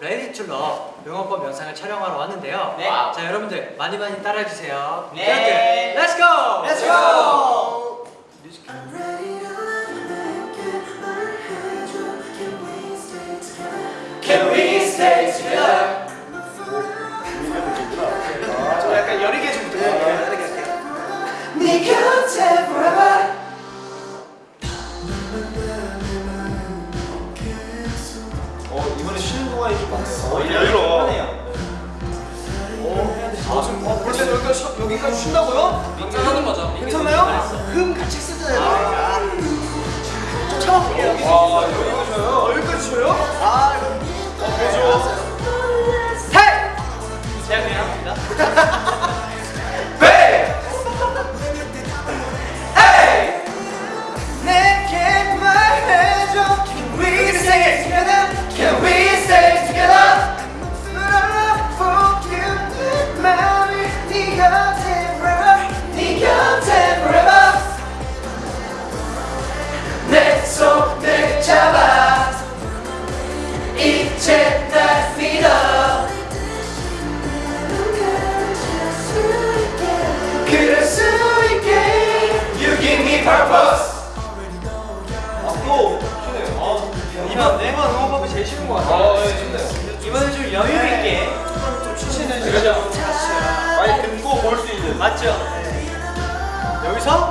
Ready to Love 응원법 영상을 촬영하러 왔는데요. 네. 자 여러분들 많이 많이 따라해 주세요. 네. Let's go. Let's go! Can 여기까지 쉰다고요? 괜찮은 거죠? 괜찮나요? 흠 같이 쓰잖아요. 좀 참아볼게요. 와 여기까지? 어, 여기까지 쉬어요? 아 이거 어 그죠? 잡아. 이제 날 믿어. 그럴 수 있게 You give me purpose. 아또 쉬네요. 아, 이번 이번 응원법이 제일 쉬운 것 같아요. 아, 네, 쉽네요. 이번엔 좀 여유 있게. 좀 추신해 그죠? 많이 듣고 볼 수 있는. 맞죠? 여기서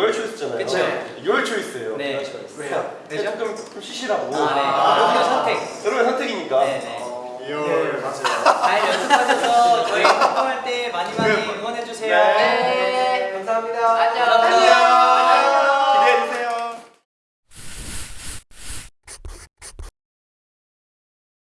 월 초이스잖아요. 그쵸. 네. 6월 초이스예요. 네. 네. 왜요? 네, 조금, 조금 쉬시라고. 아, 네. 아. 아, 여러분의 선택. 여러분의 선택이니까. 네, 네. 어. 네. 맞아요. 잘 연습하셔서 저희 활동할 때 많이 많이 응원해주세요. 네. 네.